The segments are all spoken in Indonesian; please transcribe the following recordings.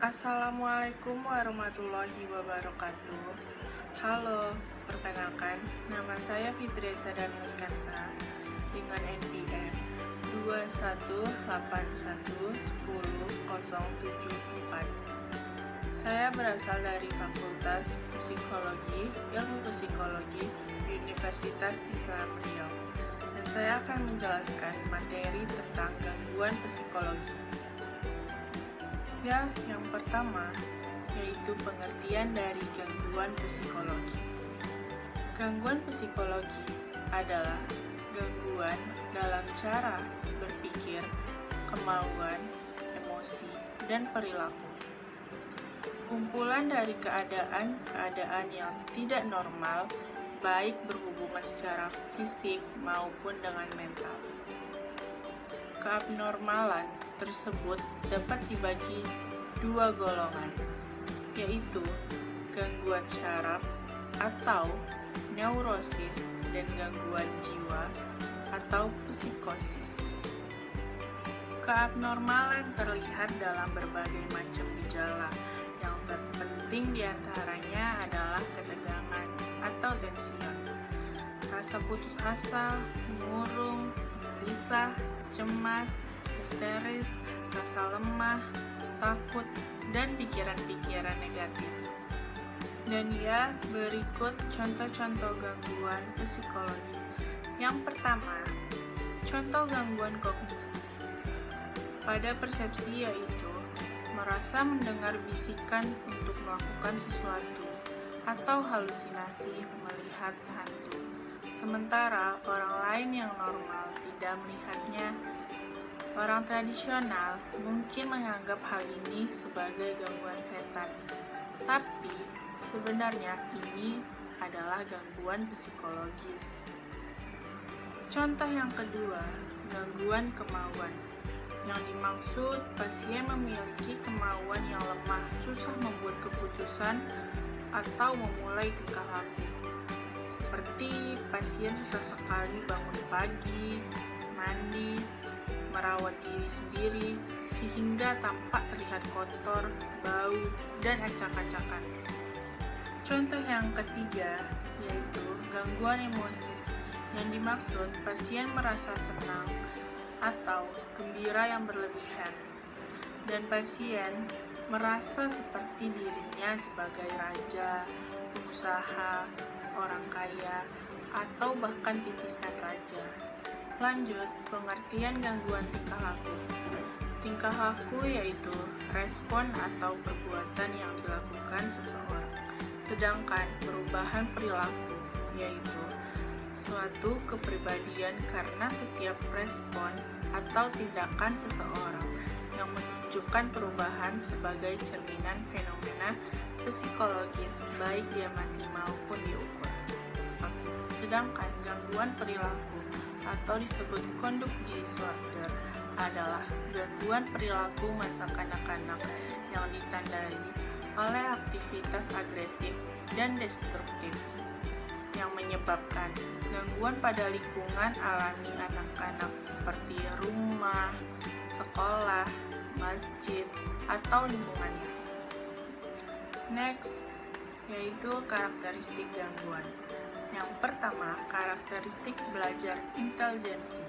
Assalamualaikum warahmatullahi wabarakatuh. Halo, perkenalkan Nama saya Fitri Sadan Muskansa Dengan NPM 218110074 Saya berasal dari Fakultas Psikologi Ilmu Psikologi Universitas Islam Riau. Dan saya akan menjelaskan materi tentang gangguan psikologi Ya, yang pertama yaitu pengertian dari gangguan psikologi. Gangguan psikologi adalah gangguan dalam cara berpikir, kemauan, emosi, dan perilaku. Kumpulan dari keadaan-keadaan yang tidak normal, baik berhubungan secara fisik maupun dengan mental. Keabnormalan tersebut dapat dibagi dua golongan, yaitu gangguan syaraf atau neurosis dan gangguan jiwa atau psikosis. Keabnormalan terlihat dalam berbagai macam gejala, yang terpenting di antaranya adalah ketegangan atau tension, rasa putus asa, murung, gelisah, cemas, histeris, rasa lemah, takut, dan pikiran-pikiran negatif. Dan ya, berikut contoh-contoh gangguan psikologi. Yang pertama, contoh gangguan kognisi. Pada persepsi yaitu merasa mendengar bisikan untuk melakukan sesuatu atau halusinasi melihat hantu. Sementara orang lain yang normal tidak melihatnya Orang tradisional mungkin menganggap hal ini sebagai gangguan setan, tapi sebenarnya ini adalah gangguan psikologis. Contoh yang kedua, gangguan kemauan. Yang dimaksud pasien memiliki kemauan yang lemah, susah membuat keputusan atau memulai tingkah laku. Seperti pasien susah sekali bangun pagi, mandi, merawat diri sendiri sehingga tampak terlihat kotor, bau, dan acak-acakan. Contoh yang ketiga yaitu gangguan emosi. Yang dimaksud pasien merasa senang atau gembira yang berlebihan dan pasien merasa seperti dirinya sebagai raja, pengusaha, orang kaya, atau bahkan titisan raja. Lanjut, pengertian gangguan tingkah laku. Tingkah laku yaitu respon atau perbuatan yang dilakukan seseorang. Sedangkan perubahan perilaku yaitu suatu kepribadian karena setiap respon atau tindakan seseorang yang menunjukkan perubahan sebagai cerminan fenomena psikologis baik diamati maupun diukur. Sedangkan gangguan perilaku atau disebut conduct disorder adalah gangguan perilaku masa kanak-kanak yang ditandai oleh aktivitas agresif dan destruktif yang menyebabkan gangguan pada lingkungan alami anak-anak seperti rumah, sekolah, masjid, atau lingkungannya. Next, yaitu karakteristik gangguan. Yang pertama, karakteristik belajar intelijensi.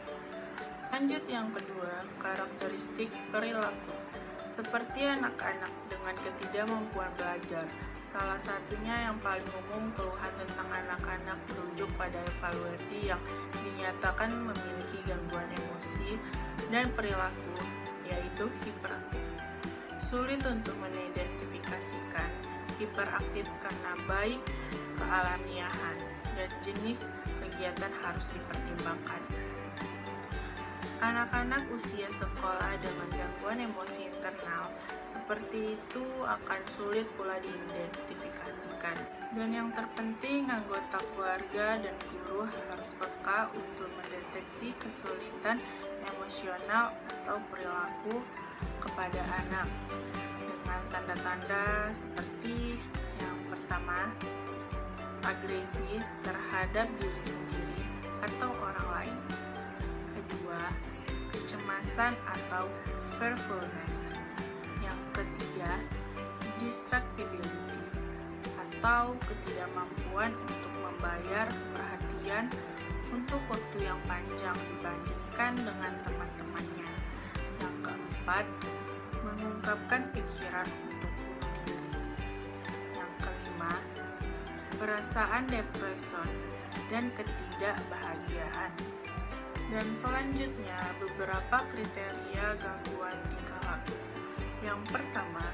Lanjut yang kedua, karakteristik perilaku. Seperti anak-anak dengan ketidakmampuan belajar, salah satunya yang paling umum keluhan tentang anak-anak merujuk pada evaluasi yang dinyatakan memiliki gangguan emosi dan perilaku, yaitu hiperaktif. Sulit untuk mengidentifikasikan hiperaktif karena baik kealamiahan dan jenis kegiatan harus dipertimbangkan. Anak-anak usia sekolah dengan gangguan emosi internal seperti itu akan sulit pula diidentifikasikan. Dan yang terpenting, anggota keluarga dan guru harus peka untuk mendeteksi kesulitan emosional atau perilaku kepada anak dengan tanda-tanda seperti yang pertama, agresi terhadap diri sendiri atau orang lain. Kedua, kecemasan atau fearfulness. Yang ketiga, distractibility atau ketidakmampuan untuk membayar perhatian untuk waktu yang panjang dibandingkan dengan teman-temannya. Yang keempat, mengungkapkan pikiran perasaan depresi dan ketidakbahagiaan. Dan selanjutnya, beberapa kriteria gangguan tingkah laku. Yang pertama,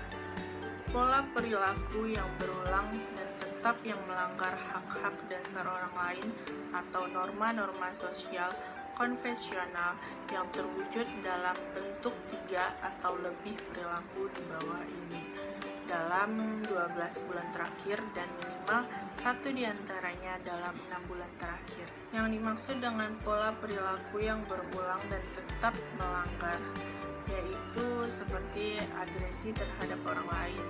pola perilaku yang berulang dan tetap yang melanggar hak-hak dasar orang lain atau norma-norma sosial konvensional yang terwujud dalam bentuk tiga atau lebih perilaku di bawah ini dalam 12 bulan terakhir dan minimal satu di antaranya dalam enam bulan terakhir. Yang dimaksud dengan pola perilaku yang berulang dan tetap melanggar yaitu seperti agresi terhadap orang lain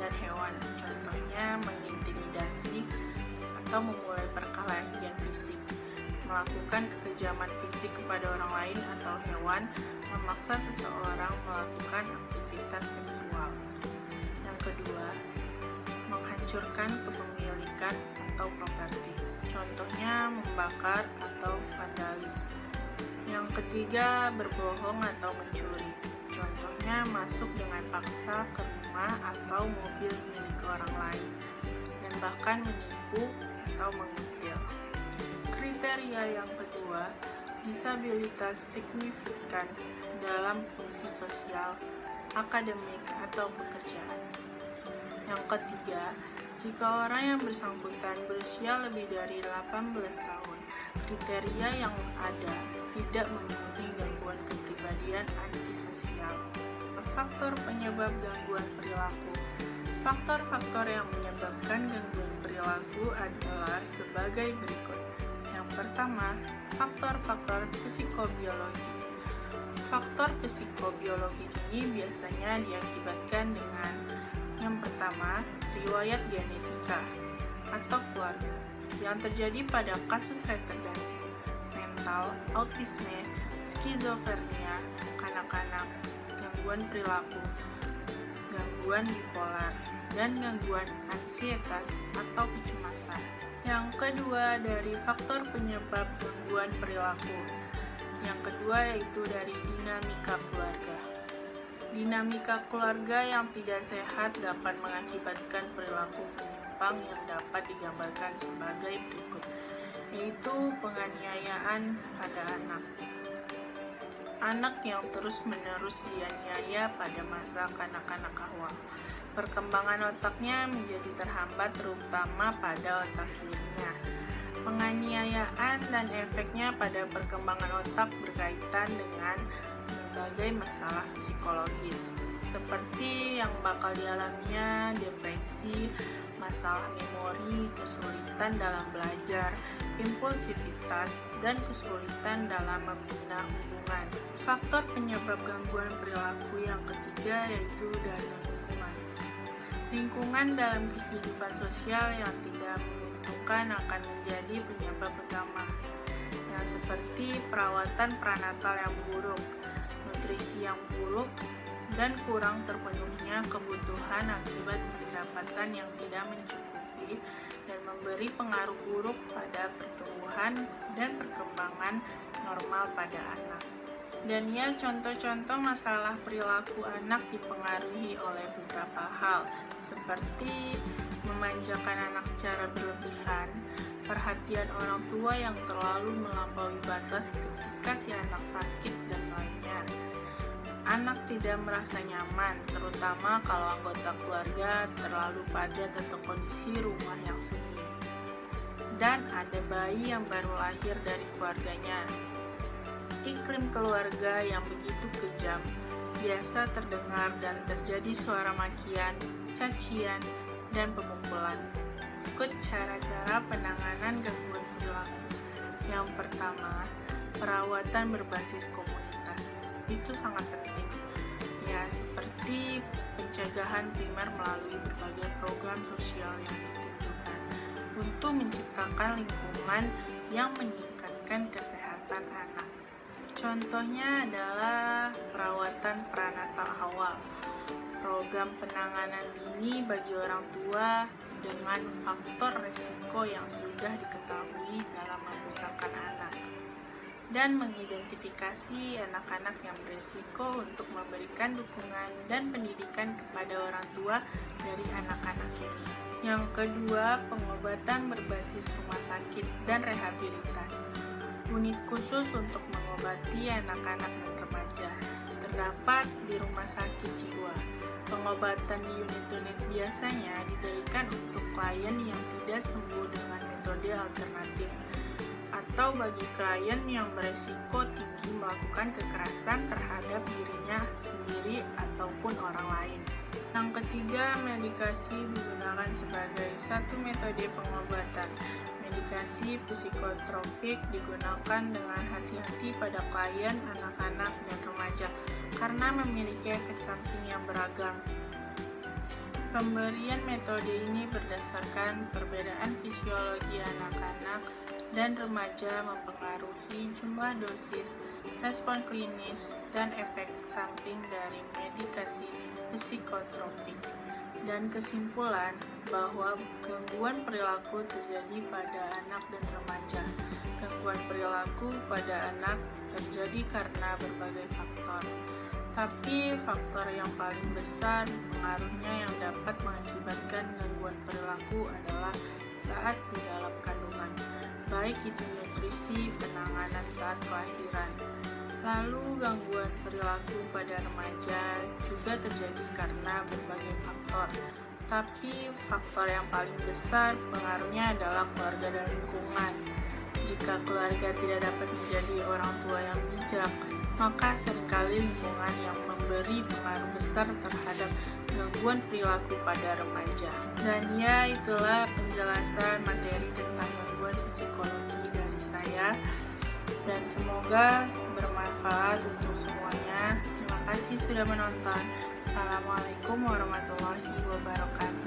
dan hewan. Contohnya mengintimidasi atau memulai perkelahian fisik, melakukan kekejaman fisik kepada orang lain atau hewan, memaksa seseorang melakukan aktivitas seksual. Kedua, menghancurkan kepemilikan atau properti. Contohnya membakar atau vandalis. Yang ketiga, berbohong atau mencuri. Contohnya masuk dengan paksa ke rumah atau mobil milik orang lain dan bahkan menipu atau mengutil. Kriteria yang kedua, disabilitas signifikan dalam fungsi sosial, akademik, atau pekerjaan. Yang ketiga, jika orang yang bersangkutan berusia lebih dari 18 tahun, kriteria yang ada tidak memenuhi gangguan kepribadian antisosial. Faktor penyebab gangguan perilaku Faktor-faktor yang menyebabkan gangguan perilaku adalah sebagai berikut. Yang pertama, faktor-faktor psikobiologi. Faktor psikobiologi ini biasanya diakibatkan dengan yang pertama, riwayat genetika atau keluarga yang terjadi pada kasus retardasi mental, autisme, skizofrenia, kanak-kanak, gangguan perilaku, gangguan bipolar, dan gangguan ansietas atau kecemasan. Yang kedua dari faktor penyebab gangguan perilaku. Yang kedua yaitu dari dinamika keluarga. Dinamika keluarga yang tidak sehat dapat mengakibatkan perilaku penyimpang yang dapat digambarkan sebagai berikut, yaitu penganiayaan pada anak. Anak yang terus-menerus dianiaya pada masa kanak-kanak awal perkembangan otaknya menjadi terhambat terutama pada otak kirinya. Penganiayaan dan efeknya pada perkembangan otak berkaitan dengan berbagai masalah psikologis. Seperti yang bakal dialaminya depresi, masalah memori, kesulitan dalam belajar, impulsivitas, dan kesulitan dalam membina hubungan. Faktor penyebab gangguan perilaku yang ketiga yaitu dari Lingkungan. Dalam kehidupan sosial yang tidak menentukan akan menjadi penyebab utama, yang seperti perawatan pranatal yang buruk, nutrisi yang buruk, dan kurang terpenuhnya kebutuhan akibat pendapatan yang tidak mencukupi dan memberi pengaruh buruk pada pertumbuhan dan perkembangan normal pada anak. Dan ya, contoh-contoh masalah perilaku anak dipengaruhi oleh beberapa hal, seperti memanjakan anak secara berlebihan, perhatian orang tua yang terlalu melampaui batas ketika si anak sakit, dan lainnya. Anak tidak merasa nyaman, terutama kalau anggota keluarga terlalu padat atau kondisi rumah yang sunyi. Dan ada bayi yang baru lahir dari keluarganya, iklim keluarga yang begitu kejam biasa terdengar dan terjadi suara makian, cacian, dan pemukulan. Ikut cara-cara penanganan gangguan perilaku. Yang pertama, perawatan berbasis komunitas. Itu sangat penting. Ya, seperti pencegahan primer melalui berbagai program sosial yang ditunjukkan untuk menciptakan lingkungan yang meningkatkan kesehatan anak. Contohnya adalah perawatan pranatal awal. program penanganan dini bagi orang tua dengan faktor resiko yang sudah diketahui dalam membesarkan anak dan mengidentifikasi anak-anak yang berisiko untuk memberikan dukungan dan pendidikan kepada orang tua dari anak-anak ini. Yang kedua, pengobatan berbasis rumah sakit dan rehabilitasi. Unit khusus untuk mengobati anak-anak dan remaja terdapat di rumah sakit jiwa. Pengobatan di unit-unit biasanya diberikan untuk klien yang tidak sembuh dengan metode alternatif atau bagi klien yang beresiko tinggi melakukan kekerasan terhadap dirinya sendiri ataupun orang lain. Yang ketiga, medikasi digunakan sebagai satu metode pengobatan. Medikasi psikotropik digunakan dengan hati-hati pada klien, anak-anak, dan remaja karena memiliki efek samping yang beragam. Pemberian metode ini berdasarkan perbedaan fisiologi anak-anak dan remaja mempengaruhi jumlah dosis, respon klinis, dan efek samping dari medikasi psikotropik. Dan kesimpulan bahwa gangguan perilaku terjadi pada anak dan remaja. Gangguan perilaku pada anak terjadi karena berbagai faktor tapi faktor yang paling besar pengaruhnya yang dapat mengakibatkan gangguan perilaku adalah saat di dalam kandungan, baik itu nutrisi, penanganan saat kelahiran. Lalu gangguan perilaku pada remaja juga terjadi karena berbagai faktor. Tapi faktor yang paling besar pengaruhnya adalah keluarga dan lingkungan. Jika keluarga tidak dapat menjadi orang tua yang bijak, maka sering kali lingkungan yang memberi pengaruh besar terhadap gangguan perilaku pada remaja. Dan ya, itulah penjelasan materi tentang gangguan psikologi dari saya. Dan semoga bermanfaat untuk semuanya. Terima kasih sudah menonton. Assalamualaikum warahmatullahi wabarakatuh.